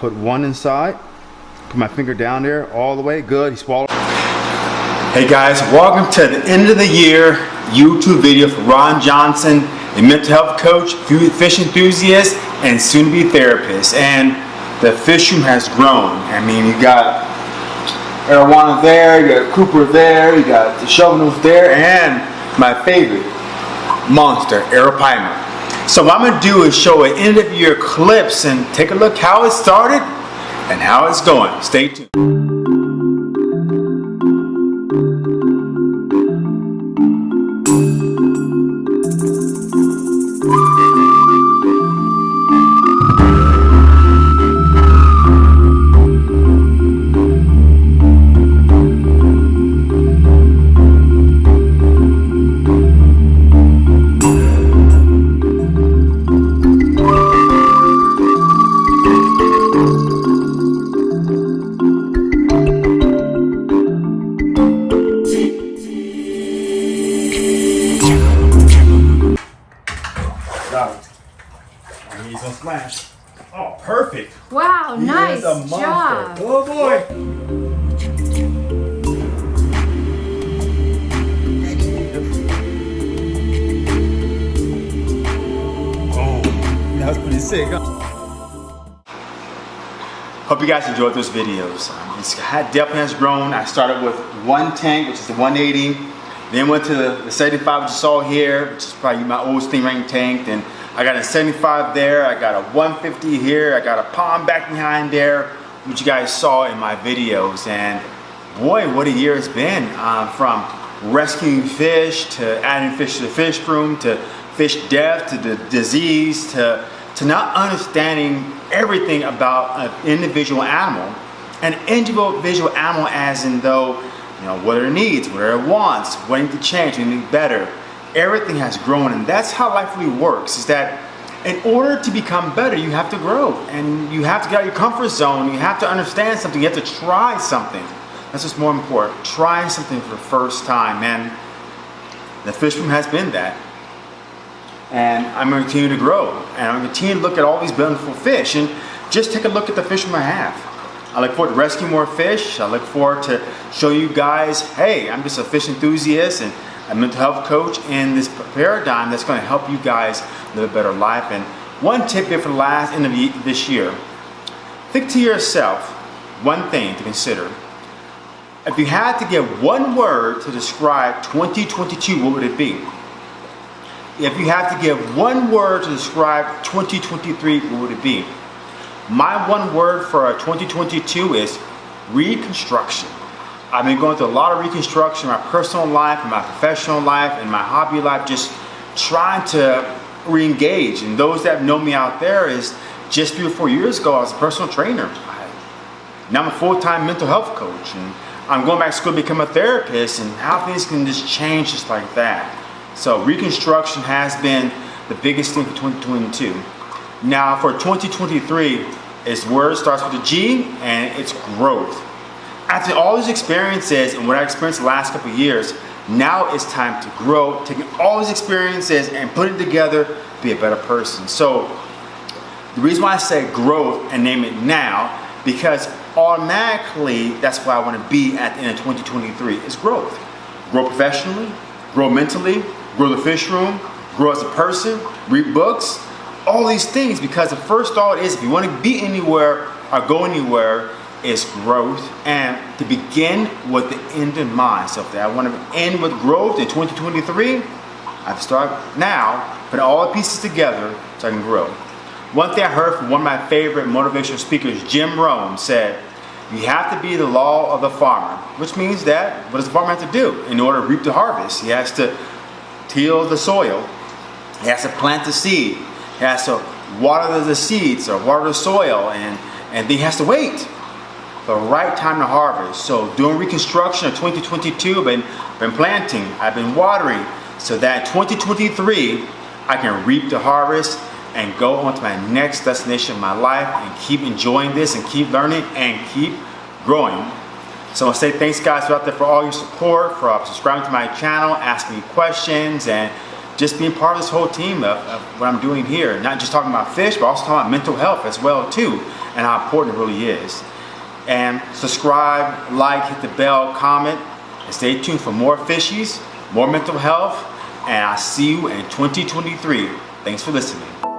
put one inside. Put my finger down there all the way. Good. He swallowed. Hey guys, welcome to the end of the year YouTube video for Ron Johnson, a mental health coach, fish enthusiast, and soon to be therapist. And the fish room has grown. I mean, you got Arowana there, you got Cooper there, you got the Shovelnose there, and my favorite monster, Arapaima. So what I'm going to do is show an end of year clips and take a look how it started and how it's going. Stay tuned. Oh, perfect. Wow, he nice job. Oh boy. Oh, that was pretty sick. Hope you guys enjoyed those videos. Um, it's definitely has grown. I started with one tank, which is the 180. Then went to the 75, which you saw here, which is probably my old Stingray tank. Then I got a 75 there, I got a 150 here, I got a palm back behind there, which you guys saw in my videos. And boy, what a year it's been. Uh, from rescuing fish, to adding fish to the fish room, to fish death, to the disease, to, to not understanding everything about an individual animal. An individual animal as in though, you know, what it needs, what it wants, what it to change, what better everything has grown and that's how life really works is that in order to become better you have to grow and you have to get out of your comfort zone you have to understand something you have to try something. That's what's more important trying something for the first time and the fish room has been that. And I'm going to continue to grow and I'm going to continue to look at all these beautiful fish and just take a look at the fish room I have I look forward to rescue more fish I look forward to show you guys hey I'm just a fish enthusiast and a mental health coach in this paradigm that's going to help you guys live a better life. And one tip here for the last end of this year, think to yourself one thing to consider. If you had to give one word to describe 2022, what would it be? If you have to give one word to describe 2023, what would it be? My one word for 2022 is reconstruction. I've been going through a lot of reconstruction in my personal life, in my professional life, in my hobby life, just trying to re-engage. And those that know me out there is just three or four years ago, I was a personal trainer. Now I'm a full-time mental health coach. And I'm going back to school to become a therapist and how things can just change just like that. So reconstruction has been the biggest thing for 2022. Now for 2023, its it starts with a G and it's growth after all these experiences and what I experienced the last couple years, now it's time to grow, taking all these experiences and put it together to be a better person. So the reason why I say growth and name it now, because automatically that's why I want to be at the end of 2023 is growth. Grow professionally, grow mentally, grow the fish room, grow as a person, read books, all these things because the first thought is if you want to be anywhere or go anywhere, is growth and to begin with the end in mind. So if I want to end with growth in 2023, I have to start now, put all the pieces together so I can grow. One thing I heard from one of my favorite motivational speakers, Jim Rohn, said, you have to be the law of the farmer, which means that what does the farmer have to do in order to reap the harvest? He has to till the soil, he has to plant the seed, he has to water the seeds or water the soil, and, and then he has to wait the right time to harvest. So doing reconstruction of 2022, I've been, been planting, I've been watering, so that 2023, I can reap the harvest and go on to my next destination of my life and keep enjoying this and keep learning and keep growing. So I want to say thanks guys out there for all your support, for subscribing to my channel, asking me questions, and just being part of this whole team of, of what I'm doing here. Not just talking about fish, but also talking about mental health as well too, and how important it really is. And subscribe, like, hit the bell, comment, and stay tuned for more fishies, more mental health, and I'll see you in 2023. Thanks for listening.